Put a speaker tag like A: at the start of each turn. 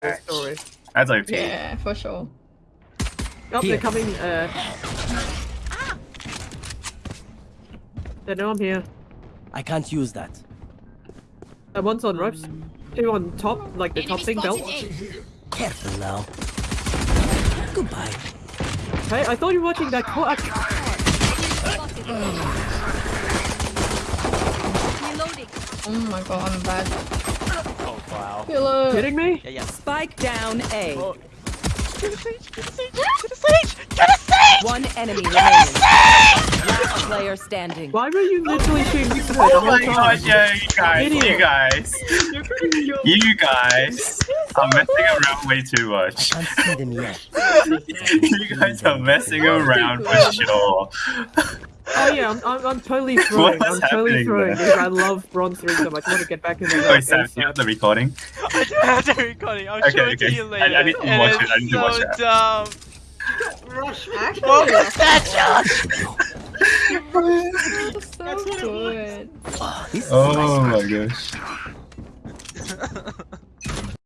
A: this story.
B: That's OP.
C: Yeah, for sure.
A: Oh,
D: Here.
A: they're coming. Uh, they know I'm here.
D: I can't use that.
A: Uh, one's on ropes. Two on top, like the top thing belt.
D: Careful now. Goodbye.
A: Hey, I thought you were watching that clock.
C: Oh my god, I'm bad.
E: Oh.
C: Killer.
A: Kidding me?
E: Yeah, yeah.
F: Spike down A.
E: Oh. Get a sage! Get a sage! Get a sage! Get a sage!
F: One enemy remaining. Last player standing.
A: Why were you literally oh shooting me for the
B: Oh my god, yeah, you guys, you guys, you guys are messing around way too much.
D: Can't see them yet.
B: You guys are messing around for sure.
A: Oh yeah, I'm, I'm, I'm totally throwing. I'm totally
B: happening
A: throwing because I love Bronze 3 so much. I want to get back in the
B: Wait, Sam, you have the recording?
E: I do have the recording. I'll
B: Okay,
E: show it to you later.
B: I need to
E: And
B: watch it.
E: it's
B: I need to
E: so
B: watch that.
E: dumb.
C: Actually,
E: What was that, Josh?
C: so good.
D: Oh, this is
B: Oh
D: my
B: my gosh.